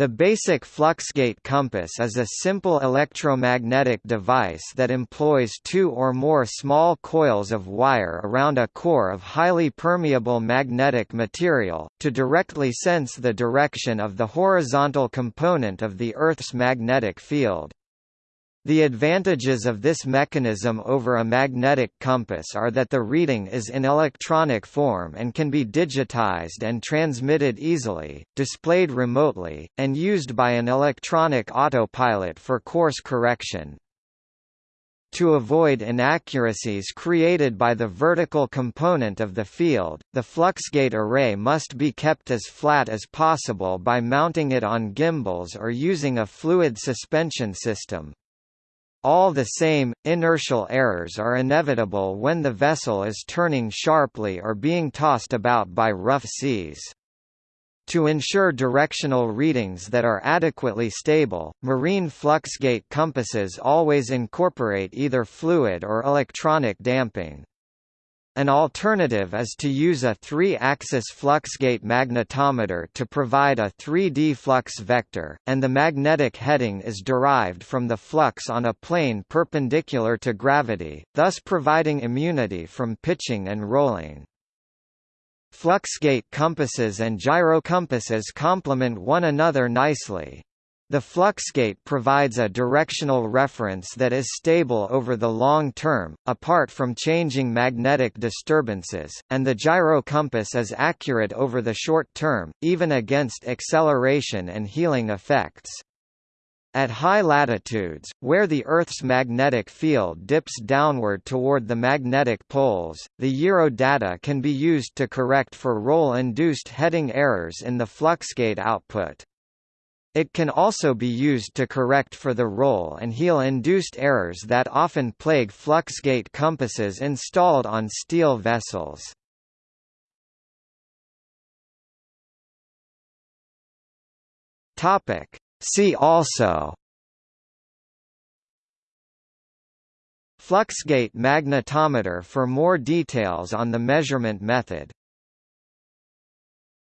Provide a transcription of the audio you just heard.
The basic fluxgate compass is a simple electromagnetic device that employs two or more small coils of wire around a core of highly permeable magnetic material, to directly sense the direction of the horizontal component of the Earth's magnetic field. The advantages of this mechanism over a magnetic compass are that the reading is in electronic form and can be digitized and transmitted easily, displayed remotely, and used by an electronic autopilot for course correction. To avoid inaccuracies created by the vertical component of the field, the fluxgate array must be kept as flat as possible by mounting it on gimbals or using a fluid suspension system. All the same, inertial errors are inevitable when the vessel is turning sharply or being tossed about by rough seas. To ensure directional readings that are adequately stable, marine fluxgate compasses always incorporate either fluid or electronic damping. An alternative is to use a three-axis fluxgate magnetometer to provide a 3D flux vector, and the magnetic heading is derived from the flux on a plane perpendicular to gravity, thus providing immunity from pitching and rolling. Fluxgate compasses and gyrocompasses complement one another nicely. The fluxgate provides a directional reference that is stable over the long term, apart from changing magnetic disturbances, and the gyrocompass is accurate over the short term, even against acceleration and heeling effects. At high latitudes, where the Earth's magnetic field dips downward toward the magnetic poles, the gyro data can be used to correct for roll-induced heading errors in the fluxgate output. It can also be used to correct for the roll and heel-induced errors that often plague fluxgate compasses installed on steel vessels. See also Fluxgate magnetometer for more details on the measurement method